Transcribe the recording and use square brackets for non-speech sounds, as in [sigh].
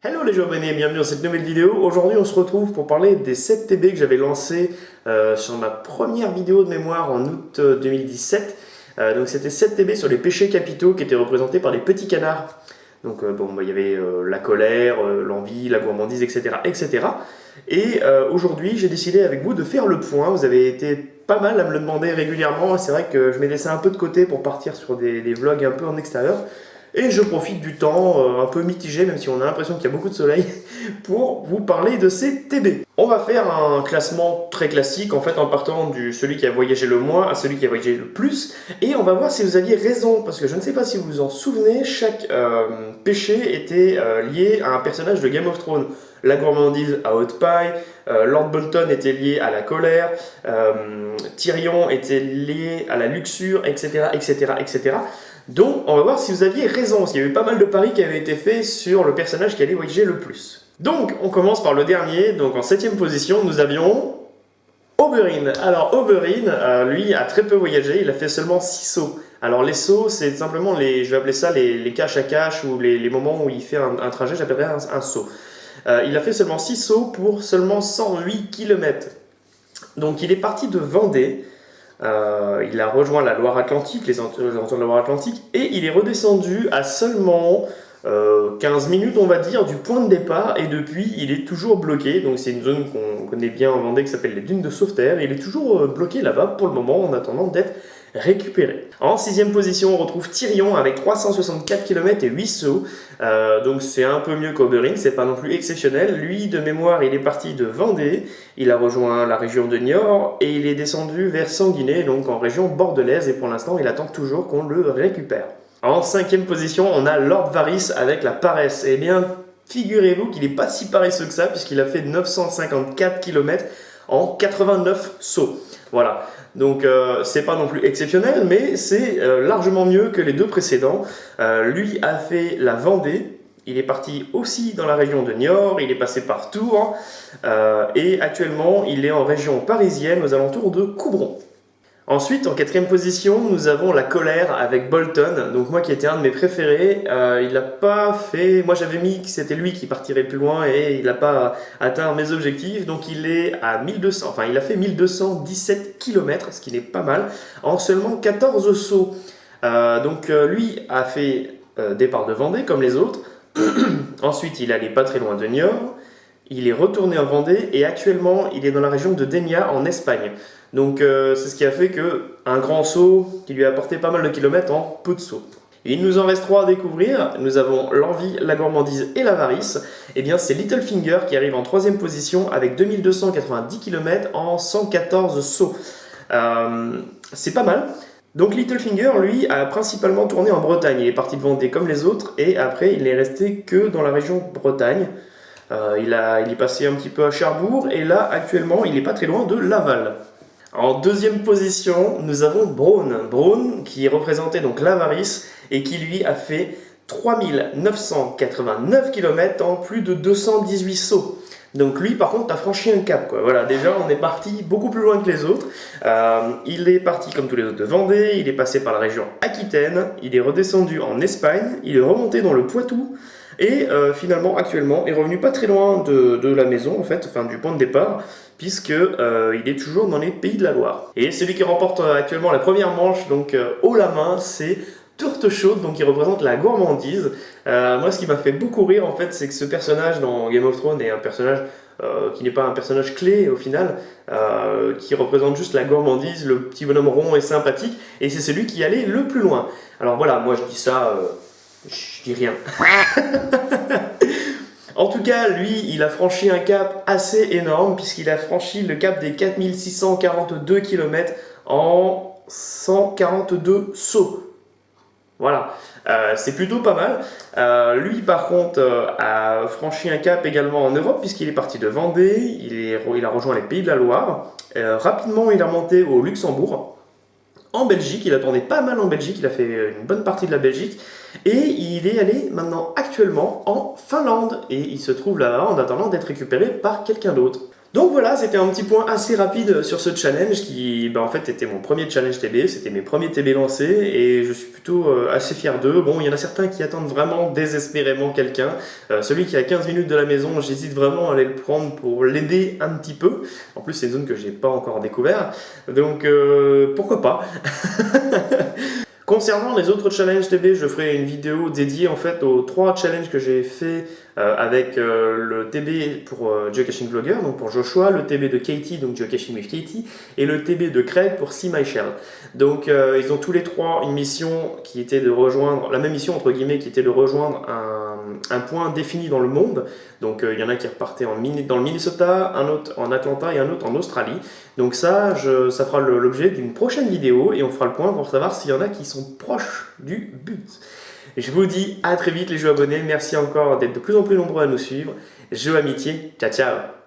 Hello les abonnés, bienvenue dans cette nouvelle vidéo. Aujourd'hui on se retrouve pour parler des 7 TB que j'avais lancés euh, sur ma première vidéo de mémoire en août 2017. Euh, euh, donc c'était 7 TB sur les péchés capitaux qui étaient représentés par les petits canards. Donc bon, bah, il y avait la colère, l'envie, la gourmandise, etc. etc. Et aujourd'hui j'ai décidé avec vous de faire le point. Vous avez été pas mal à me le demander régulièrement. C'est vrai que je m'ai laissé un peu de côté pour partir sur des vlogs un peu en extérieur. Et je profite du temps euh, un peu mitigé, même si on a l'impression qu'il y a beaucoup de soleil, [laughs] pour vous parler de ces TB. On va faire un classement très classique, en fait en partant du celui qui a voyagé le moins à celui qui a voyagé le plus, et on va voir si vous aviez raison, parce que je ne sais pas si vous vous en souvenez, chaque euh, péché était euh, lié à un personnage de Game of Thrones. La gourmandise à Haute Paille, Lord Bolton était lié à la colère, Tyrion était lié à la luxure, etc., etc., etc. Donc, on va voir si vous aviez raison, parce qu'il y avait pas mal de paris qui avaient été faits sur le personnage qui allait voyager le plus. Donc, on commence par le dernier. Donc, en septième position, nous avions Oberyn. Alors, Oberyn, euh, lui, a très peu voyagé. Il a fait seulement 6 sauts. Alors, les sauts, c'est simplement les, je vais appeler ça les, les cache à cache ou les, moments où il fait un, trajet, j'appellerais un, saut. Euh, il a fait seulement 6 sauts pour seulement 108 km. Donc, il est parti de Vendée. Euh, il a rejoint la Loire-Atlantique, les entours de la Loire-Atlantique, et il est redescendu à seulement 15 euh, minutes, on va dire, du point de départ, et depuis, il est toujours bloqué. Donc c'est une zone qu'on connaît bien en Vendée qui s'appelle les dunes de Sauveterre, et il est toujours euh, bloqué là-bas pour le moment en attendant d'être récupéré. En sixième position, on retrouve Tyrion avec 364 km et 8 sauts. Euh, donc c'est un peu mieux qu'Oberyn, c'est pas non plus exceptionnel. Lui, de mémoire, il est parti de Vendée, il a rejoint la région de Niort et il est descendu vers Sanguinet, donc en région bordelaise, et pour l'instant, il attend toujours qu'on le récupère. En cinquième position, on a Lord Varys avec la paresse. Eh bien, figurez-vous qu'il n'est pas si paresseux que ça, puisqu'il a fait 954 km en 89 sauts. Voilà. Donc euh, c'est pas non plus exceptionnel, mais c'est euh, largement mieux que les deux précédents. Euh, lui a fait la Vendée, il est parti aussi dans la région de Niort, il est passé par Tours, et actuellement il est en région parisienne aux alentours de Coubron. Ensuite, en quatrième position, nous avons La Colère avec Bolton. Donc moi qui était un de mes préférés, euh, il n'a pas fait... Moi j'avais mis que c'était lui qui partirait plus loin et il n'a pas atteint mes objectifs. Donc il est à 1200, enfin il a fait 1217 km, ce qui n'est pas mal, en seulement 14 sauts. Euh, donc euh, lui a fait départ de Vendée comme les autres. [clears throat] Ensuite il allait pas très loin de Niort. Il est retourné en Vendée et actuellement il est dans la région de Denia en Espagne. Donc euh, c'est ce qui a fait que un grand saut qui lui a apporté pas mal de kilomètres en peu de sauts. il nous en reste trois à découvrir. Nous avons l'envie, la gourmandise et l'avarice. Et eh bien c'est Littlefinger qui arrive en troisième position avec 2290 km en 114 sauts. Euh, c'est pas mal. Donc Littlefinger, lui, a principalement tourné en Bretagne. Il est parti de Vendée comme les autres et après il est resté que dans la région Bretagne. Euh, il, est passé un petit peu à Cherbourg et là actuellement il n'est pas très loin de Laval. En deuxième position, nous avons Braun. Braun qui représentait donc l'avarice et qui lui a fait 3989 km en plus de 218 sauts. Donc lui par contre a franchi un cap. Voilà déjà on est parti beaucoup plus loin que les autres. Euh, il est parti comme tous les autres de Vendée, il est passé par la région Aquitaine, il est redescendu en Espagne, il est remonté dans le Poitou, et euh, finalement, actuellement, est revenu pas très loin de, la maison, en fait, enfin du point de départ, puisque euh, il est toujours dans les Pays de la Loire. Et celui qui remporte euh, actuellement la première manche, donc haut la main, c'est Tourte Chaude, donc qui représente la gourmandise. moi, ce qui m'a fait beaucoup rire, en fait, c'est que ce personnage dans Game of Thrones est un personnage qui n'est pas un personnage clé au final, qui représente juste la gourmandise, le petit bonhomme rond et sympathique, et c'est celui qui allait le plus loin. Alors voilà, moi je dis ça je dis rien. [laughs] en tout cas, lui, il a franchi un cap assez énorme puisqu'il a franchi le cap des 4642 km en 142 sauts. Voilà, euh, c'est plutôt pas mal. Euh, lui, par contre, euh, a franchi un cap également en Europe, puisqu'il est parti de Vendée, il, a rejoint les Pays de la Loire. rapidement, il est remonté au Luxembourg en Belgique, il attendait pas mal en Belgique, il a fait une bonne partie de la Belgique, et il est allé maintenant actuellement en Finlande, et il se trouve là en attendant d'être récupéré par quelqu'un d'autre. Donc voilà, c'était un petit point assez rapide sur ce challenge qui, bah, en fait, était mon premier challenge TB, c'était mes premiers TB lancés et je suis plutôt euh, assez fier d'eux. Bon, il y en a certains qui attendent vraiment désespérément quelqu'un. Euh, celui qui a 15 minutes de la maison, j'hésite vraiment à aller le prendre pour l'aider un petit peu. En plus, c'est une zone que j'ai pas encore découvert, donc euh, pourquoi pas? [laughs] Concernant les autres challenges TB, je ferai une vidéo dédiée en fait aux trois challenges que j'ai fait euh, avec euh, le TB pour euh, Geocaching Vlogger, donc pour Joshua, le TB de Katie, donc Geocaching with Katie, et le TB de Craig pour See My Shell. Donc ils ont tous les trois une mission qui était de rejoindre, la même mission entre guillemets, qui était de rejoindre un, un point défini dans le monde. Donc il y en a qui repartaient en, dans le Minnesota, un autre en Atlanta et un autre en Australie. Donc ça, ça fera l'objet d'une prochaine vidéo et on fera le point pour savoir s'il y en a qui sont proches du but. Je vous dis à très vite les jeux abonnés, merci encore d'être de plus en plus nombreux à nous suivre. Jeux amitié, ciao ciao